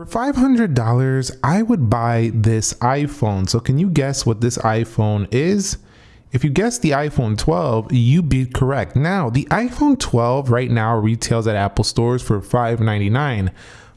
For $500, I would buy this iPhone. So can you guess what this iPhone is? If you guess the iPhone 12, you'd be correct. Now, the iPhone 12 right now retails at Apple stores for $599.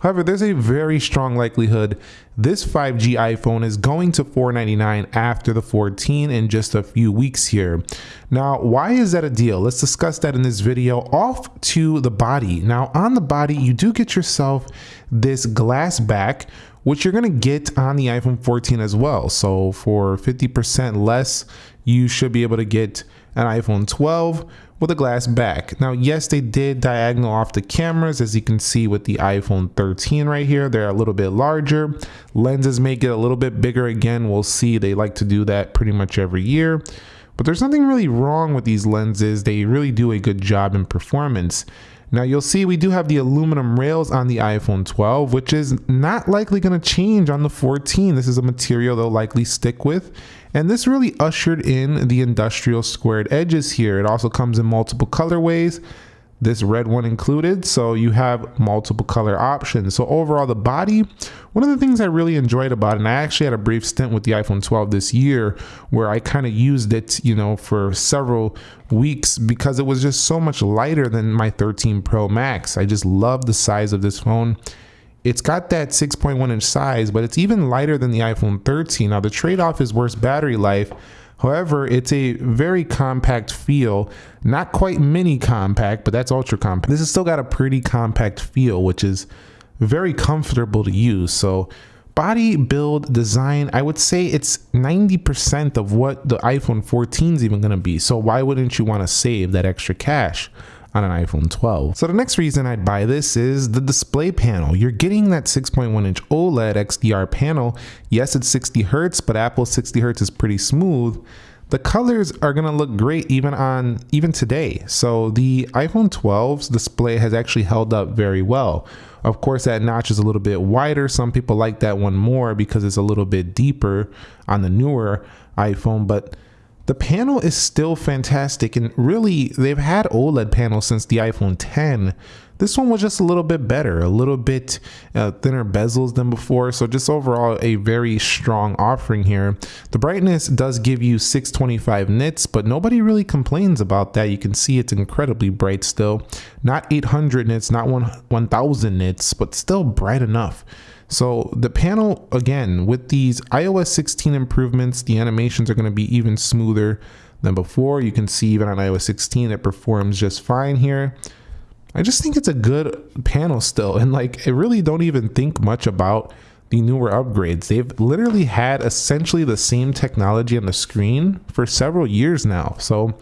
However, there's a very strong likelihood this 5G iPhone is going to 499 after the 14 in just a few weeks here. Now, why is that a deal? Let's discuss that in this video. Off to the body. Now, on the body, you do get yourself this glass back, which you're going to get on the iPhone 14 as well. So for 50% less, you should be able to get an iPhone 12 with a glass back. Now, yes, they did diagonal off the cameras, as you can see with the iPhone 13 right here. They're a little bit larger. Lenses may get a little bit bigger again. We'll see. They like to do that pretty much every year. But there's nothing really wrong with these lenses. They really do a good job in performance. Now you'll see we do have the aluminum rails on the iPhone 12, which is not likely going to change on the 14. This is a material they'll likely stick with. And this really ushered in the industrial squared edges here. It also comes in multiple colorways this red one included. So you have multiple color options. So overall the body one of the things i really enjoyed about it and i actually had a brief stint with the iphone 12 this year where i kind of used it you know for several weeks because it was just so much lighter than my 13 pro max. I just love the size of this phone. It's got that 6.1 inch size but it's even lighter than the iphone 13 now the trade-off is worse battery life However, it's a very compact feel, not quite mini compact, but that's ultra compact. This has still got a pretty compact feel, which is very comfortable to use. So body build design, I would say it's 90% of what the iPhone 14 is even going to be. So why wouldn't you want to save that extra cash? On an iPhone 12. So the next reason I'd buy this is the display panel. You're getting that 6.1 inch OLED XDR panel. Yes, it's 60 Hertz, but Apple's 60 Hertz is pretty smooth. The colors are gonna look great even on even today. So the iPhone 12's display has actually held up very well. Of course, that notch is a little bit wider. Some people like that one more because it's a little bit deeper on the newer iPhone, but the panel is still fantastic and really they've had OLED panels since the iPhone 10. This one was just a little bit better, a little bit uh, thinner bezels than before. So just overall a very strong offering here. The brightness does give you 625 nits, but nobody really complains about that. You can see it's incredibly bright still. Not 800 nits, not 1000 nits, but still bright enough. So the panel, again, with these iOS 16 improvements, the animations are going to be even smoother than before. You can see even on iOS 16, it performs just fine here. I just think it's a good panel still. And like, I really don't even think much about the newer upgrades. They've literally had essentially the same technology on the screen for several years now. So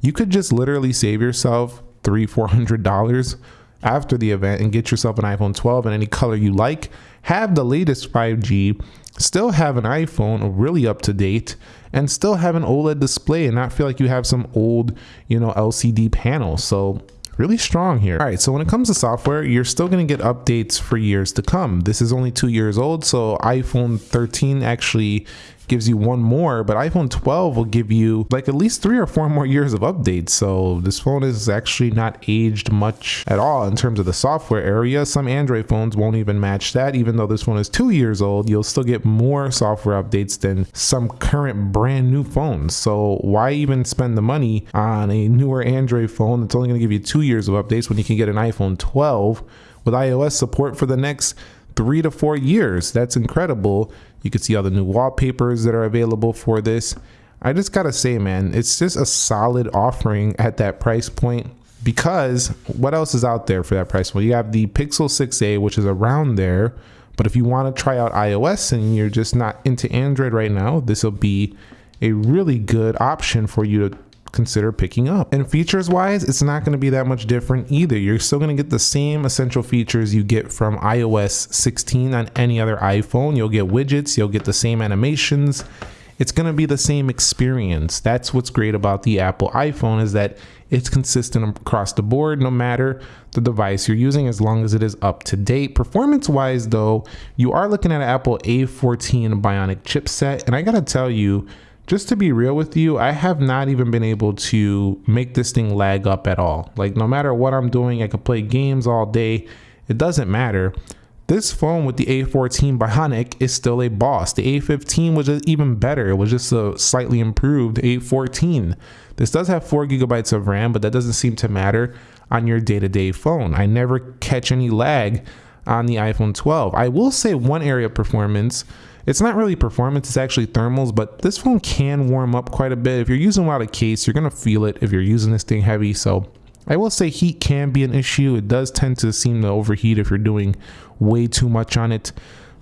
you could just literally save yourself three, four hundred dollars after the event and get yourself an iPhone 12 in any color you like have the latest 5G, still have an iPhone really up to date, and still have an OLED display and not feel like you have some old, you know, LCD panel. So really strong here. All right, so when it comes to software, you're still gonna get updates for years to come. This is only two years old, so iPhone 13 actually gives you one more, but iPhone 12 will give you like at least three or four more years of updates. So this phone is actually not aged much at all in terms of the software area. Some Android phones won't even match that. Even though this phone is two years old, you'll still get more software updates than some current brand new phones. So why even spend the money on a newer Android phone that's only going to give you two years of updates when you can get an iPhone 12 with iOS support for the next three to four years. That's incredible. You can see all the new wallpapers that are available for this. I just gotta say, man, it's just a solid offering at that price point because what else is out there for that price point? You have the Pixel 6a, which is around there. But if you want to try out iOS and you're just not into Android right now, this will be a really good option for you to consider picking up. And features wise, it's not going to be that much different either. You're still going to get the same essential features you get from iOS 16 on any other iPhone. You'll get widgets, you'll get the same animations. It's going to be the same experience. That's what's great about the Apple iPhone is that it's consistent across the board no matter the device you're using as long as it is up to date. Performance wise though, you are looking at an Apple A14 Bionic chipset and I got to tell you just to be real with you, I have not even been able to make this thing lag up at all. Like no matter what I'm doing, I could play games all day. It doesn't matter. This phone with the A14 Bionic is still a boss. The A15 was just even better. It was just a slightly improved A14. This does have 4 gigabytes of RAM, but that doesn't seem to matter on your day-to-day -day phone. I never catch any lag on the iPhone 12. I will say one area of performance, it's not really performance, it's actually thermals, but this phone can warm up quite a bit. If you're using a lot of case, you're gonna feel it if you're using this thing heavy. So I will say heat can be an issue. It does tend to seem to overheat if you're doing way too much on it.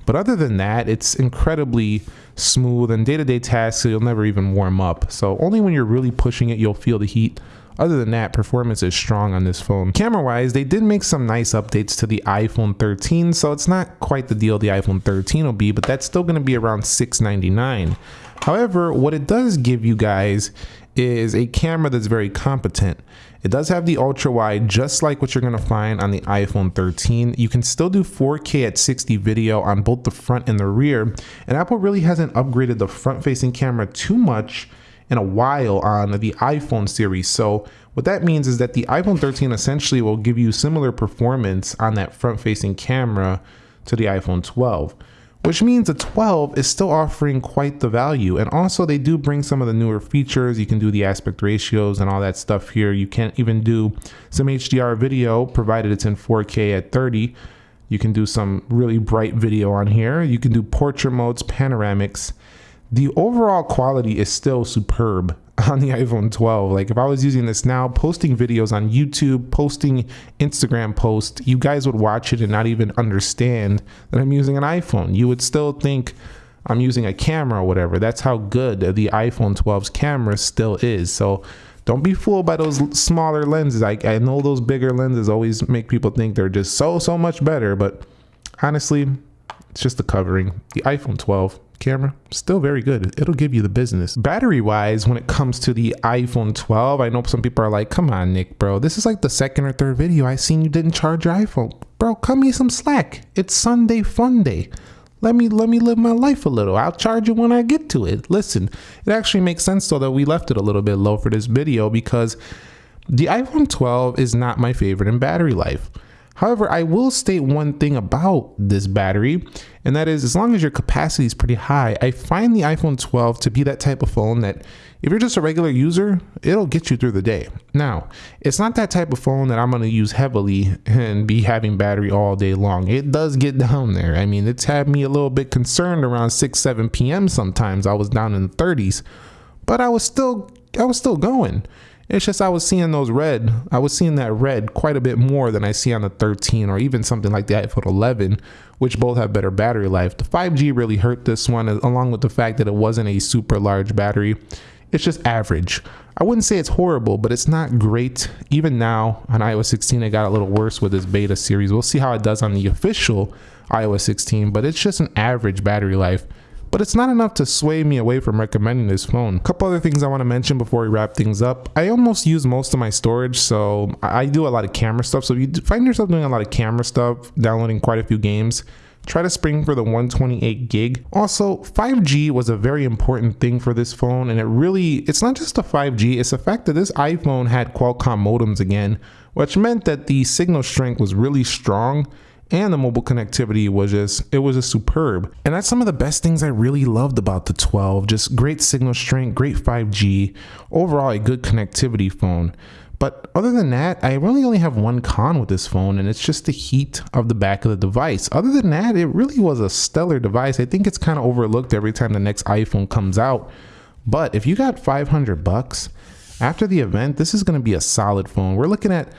But other than that, it's incredibly smooth and day-to-day -day tasks, you'll never even warm up. So only when you're really pushing it, you'll feel the heat. Other than that, performance is strong on this phone. Camera-wise, they did make some nice updates to the iPhone 13, so it's not quite the deal the iPhone 13 will be, but that's still gonna be around 699. However, what it does give you guys is a camera that's very competent. It does have the ultra wide, just like what you're gonna find on the iPhone 13. You can still do 4K at 60 video on both the front and the rear. And Apple really hasn't upgraded the front facing camera too much in a while on the iPhone series. So what that means is that the iPhone 13 essentially will give you similar performance on that front facing camera to the iPhone 12 which means the 12 is still offering quite the value. And also they do bring some of the newer features. You can do the aspect ratios and all that stuff here. You can't even do some HDR video provided it's in 4K at 30. You can do some really bright video on here. You can do portrait modes, panoramics. The overall quality is still superb on the iPhone 12. Like if I was using this now, posting videos on YouTube, posting Instagram posts, you guys would watch it and not even understand that I'm using an iPhone. You would still think I'm using a camera or whatever. That's how good the iPhone 12's camera still is. So don't be fooled by those smaller lenses. I, I know those bigger lenses always make people think they're just so, so much better, but honestly, it's just the covering. The iPhone 12 camera still very good. It'll give you the business. Battery wise when it comes to the iphone 12 i know some people are like come on nick bro. This is like the second or third video i seen you didn't charge your iphone. Bro cut me some slack. It's sunday fun day. Let me let me live my life a little. I'll charge it when i get to it. Listen it actually makes sense though that we left it a little bit low for this video because the iphone 12 is not my favorite in battery life However, I will state one thing about this battery, and that is as long as your capacity is pretty high, I find the iPhone 12 to be that type of phone that if you're just a regular user, it'll get you through the day. Now, it's not that type of phone that I'm going to use heavily and be having battery all day long. It does get down there. I mean, it's had me a little bit concerned around 6, 7 p.m. sometimes. I was down in the 30s, but I was still I was still going. It's just I was seeing those red. I was seeing that red quite a bit more than I see on the 13 or even something like the iPhone 11, which both have better battery life. The 5G really hurt this one, along with the fact that it wasn't a super large battery. It's just average. I wouldn't say it's horrible, but it's not great. Even now on iOS 16, it got a little worse with this beta series. We'll see how it does on the official iOS 16, but it's just an average battery life but it's not enough to sway me away from recommending this phone. A couple other things I want to mention before we wrap things up. I almost use most of my storage, so I do a lot of camera stuff. So if you find yourself doing a lot of camera stuff, downloading quite a few games, try to spring for the 128 gig. Also, 5G was a very important thing for this phone, and it really, it's not just the 5G, it's the fact that this iPhone had Qualcomm modems again, which meant that the signal strength was really strong and the mobile connectivity was just it was just superb. And that's some of the best things i really loved about the 12 just great signal strength great 5g overall a good connectivity phone. But other than that i really only have one con with this phone and it's just the heat of the back of the device. Other than that it really was a stellar device. I think it's kind of overlooked every time the next iphone comes out. But if you got 500 bucks after the event this is going to be a solid phone. We're looking at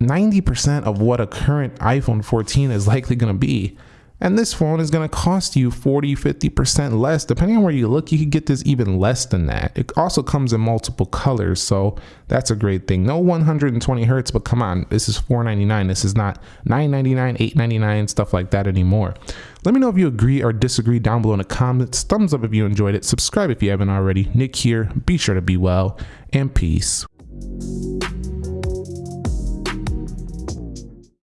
90% of what a current iPhone 14 is likely going to be. And this phone is going to cost you 40, 50% less. Depending on where you look, you could get this even less than that. It also comes in multiple colors, so that's a great thing. No 120 hertz, but come on, this is 499. This is not 999, 899, stuff like that anymore. Let me know if you agree or disagree down below in the comments. Thumbs up if you enjoyed it. Subscribe if you haven't already. Nick here. Be sure to be well and peace.